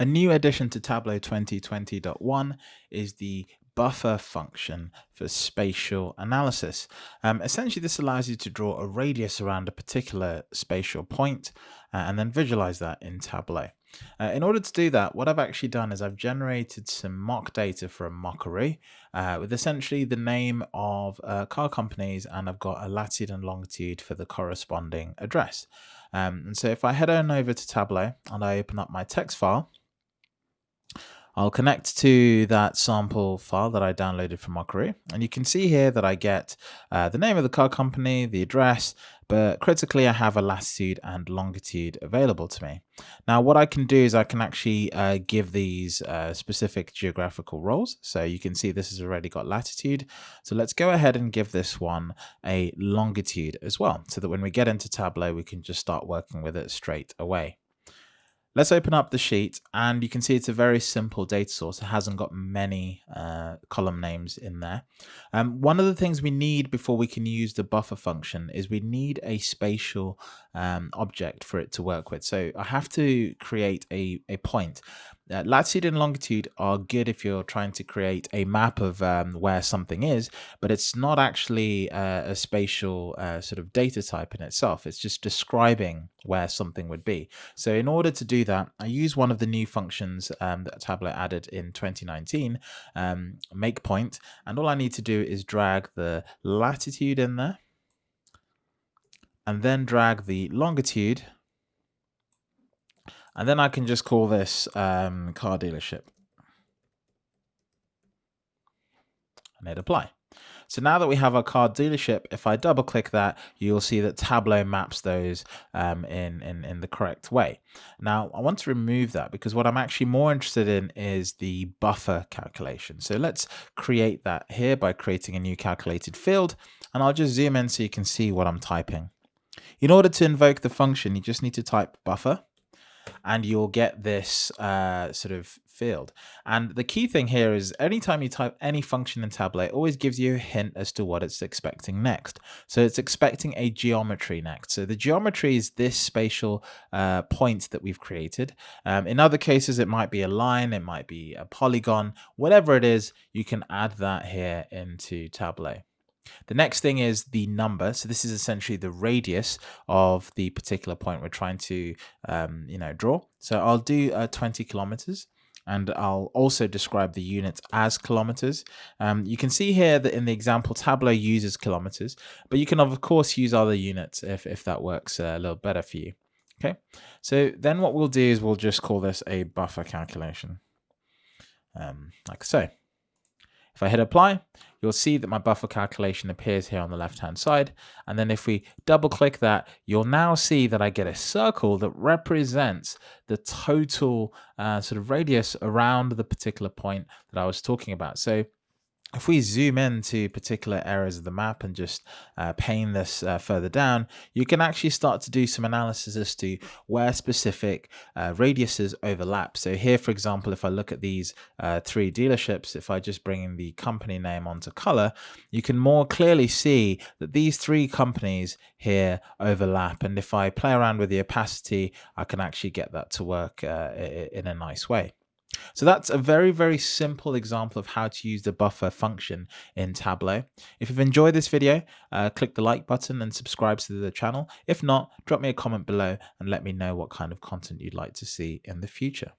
A new addition to Tableau 2020.1 is the buffer function for spatial analysis. Um, essentially, this allows you to draw a radius around a particular spatial point, uh, and then visualize that in Tableau. Uh, in order to do that, what I've actually done is I've generated some mock data from Mockaroo uh, with essentially the name of uh, car companies, and I've got a latitude and longitude for the corresponding address. Um, and so if I head on over to Tableau and I open up my text file, I'll connect to that sample file that I downloaded from Mockaroo. And you can see here that I get uh, the name of the car company, the address, but critically I have a latitude and longitude available to me. Now what I can do is I can actually uh, give these uh, specific geographical roles. So you can see this has already got latitude. So let's go ahead and give this one a longitude as well, so that when we get into Tableau, we can just start working with it straight away. Let's open up the sheet and you can see it's a very simple data source. It hasn't got many uh, column names in there. Um, one of the things we need before we can use the buffer function is we need a spatial um, object for it to work with. So I have to create a, a point. Uh, latitude and longitude are good if you're trying to create a map of um, where something is, but it's not actually uh, a spatial uh, sort of data type in itself. It's just describing where something would be. So in order to do that, I use one of the new functions um, that Tableau added in 2019, um, make point, and all I need to do is drag the latitude in there, and then drag the longitude and then I can just call this um, car dealership. And hit apply. So now that we have our car dealership, if I double click that, you'll see that Tableau maps those um, in, in, in the correct way. Now I want to remove that because what I'm actually more interested in is the buffer calculation. So let's create that here by creating a new calculated field and I'll just zoom in so you can see what I'm typing. In order to invoke the function, you just need to type buffer and you'll get this uh, sort of field. And the key thing here is anytime you type any function in Tableau, it always gives you a hint as to what it's expecting next. So it's expecting a geometry next. So the geometry is this spatial uh, point that we've created. Um, in other cases, it might be a line, it might be a polygon, whatever it is, you can add that here into Tableau. The next thing is the number. So this is essentially the radius of the particular point we're trying to, um, you know, draw. So I'll do uh, 20 kilometers and I'll also describe the units as kilometers. Um, you can see here that in the example, Tableau uses kilometers, but you can of course use other units if, if that works a little better for you. Okay, so then what we'll do is we'll just call this a buffer calculation, um, like so. If I hit apply, you'll see that my buffer calculation appears here on the left hand side. And then if we double click that, you'll now see that I get a circle that represents the total uh, sort of radius around the particular point that I was talking about. So if we zoom into particular areas of the map and just uh, pane this uh, further down, you can actually start to do some analysis as to where specific uh, radiuses overlap. So here, for example, if I look at these uh, three dealerships, if I just bring in the company name onto color, you can more clearly see that these three companies here overlap. And if I play around with the opacity, I can actually get that to work uh, in a nice way. So that's a very, very simple example of how to use the buffer function in Tableau. If you've enjoyed this video, uh, click the like button and subscribe to the channel. If not, drop me a comment below and let me know what kind of content you'd like to see in the future.